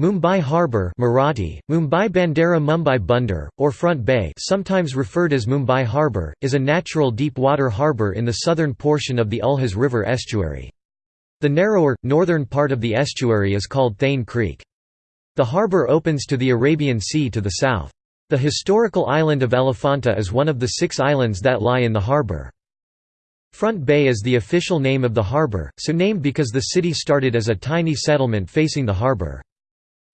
Mumbai Harbour Marathi, Mumbai Bandera Mumbai Bunder, or Front Bay sometimes referred as Mumbai Harbour, is a natural deep-water harbour in the southern portion of the Ulhas River estuary. The narrower, northern part of the estuary is called Thane Creek. The harbour opens to the Arabian Sea to the south. The historical island of Elephanta is one of the six islands that lie in the harbour. Front Bay is the official name of the harbour, so named because the city started as a tiny settlement facing the harbour.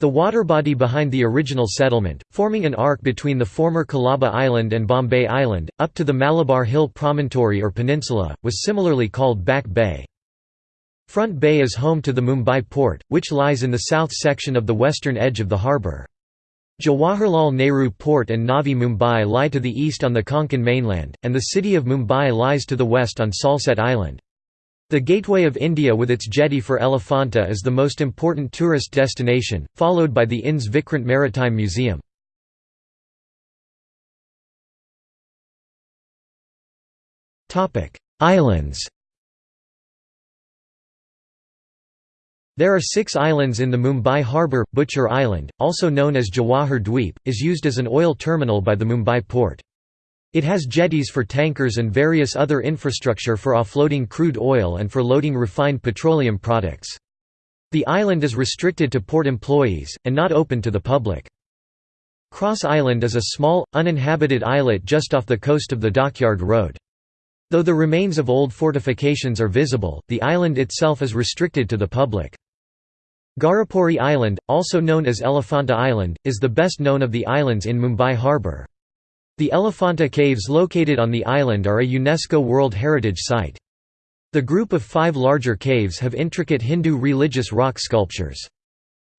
The water body behind the original settlement, forming an arc between the former Colaba Island and Bombay Island, up to the Malabar Hill Promontory or Peninsula, was similarly called Back Bay. Front Bay is home to the Mumbai port, which lies in the south section of the western edge of the harbour. Jawaharlal Nehru Port and Navi Mumbai lie to the east on the Konkan mainland, and the city of Mumbai lies to the west on Salsette Island. The Gateway of India with its jetty for Elephanta is the most important tourist destination, followed by the INS Vikrant Maritime Museum. Islands There are six islands in the Mumbai harbour. Butcher Island, also known as Jawahar Dweep, is used as an oil terminal by the Mumbai port. It has jetties for tankers and various other infrastructure for offloading crude oil and for loading refined petroleum products. The island is restricted to port employees, and not open to the public. Cross Island is a small, uninhabited islet just off the coast of the Dockyard Road. Though the remains of old fortifications are visible, the island itself is restricted to the public. Gharapuri Island, also known as Elephanta Island, is the best known of the islands in Mumbai harbour. The Elephanta Caves located on the island are a UNESCO World Heritage Site. The group of five larger caves have intricate Hindu religious rock sculptures.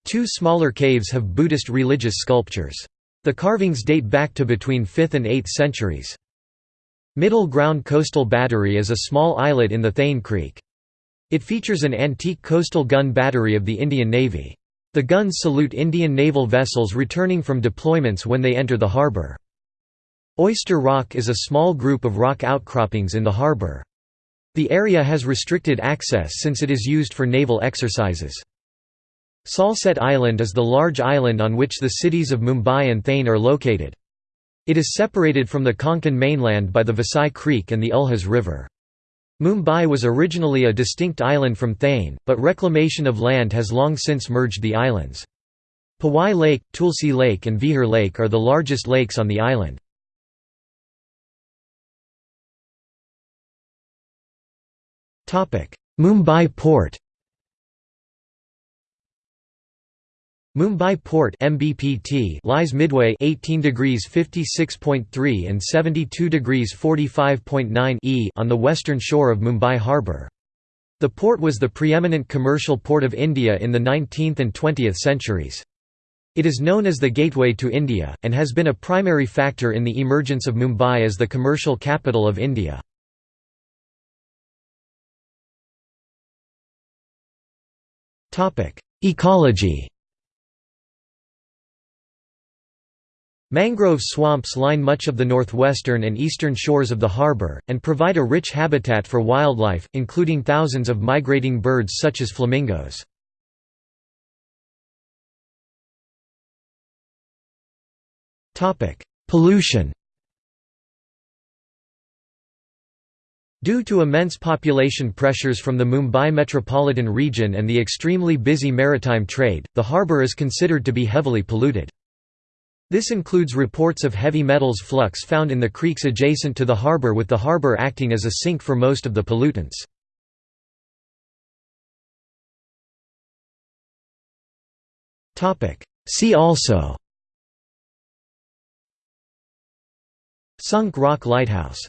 Two smaller caves have Buddhist religious sculptures. The carvings date back to between 5th and 8th centuries. Middle Ground Coastal Battery is a small islet in the Thane Creek. It features an antique coastal gun battery of the Indian Navy. The guns salute Indian naval vessels returning from deployments when they enter the harbour. Oyster Rock is a small group of rock outcroppings in the harbour. The area has restricted access since it is used for naval exercises. Salsette Island is the large island on which the cities of Mumbai and Thane are located. It is separated from the Konkan mainland by the Vasai Creek and the Ulhas River. Mumbai was originally a distinct island from Thane, but reclamation of land has long since merged the islands. Powai Lake, Tulsi Lake and Vihar Lake are the largest lakes on the island. Mumbai Port Mumbai Port MBPT lies midway 18 degrees 56.3 and 72 degrees 45.9 e on the western shore of Mumbai harbour. The port was the preeminent commercial port of India in the 19th and 20th centuries. It is known as the gateway to India, and has been a primary factor in the emergence of Mumbai as the commercial capital of India. Ecology Mangrove swamps line much of the northwestern and eastern shores of the harbour, and provide a rich habitat for wildlife, including thousands of migrating birds such as flamingos. Pollution Due to immense population pressures from the Mumbai metropolitan region and the extremely busy maritime trade, the harbour is considered to be heavily polluted. This includes reports of heavy metals flux found in the creeks adjacent to the harbour with the harbour acting as a sink for most of the pollutants. See also Sunk Rock Lighthouse